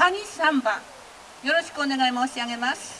カニサンよろしくお願い申し上げます。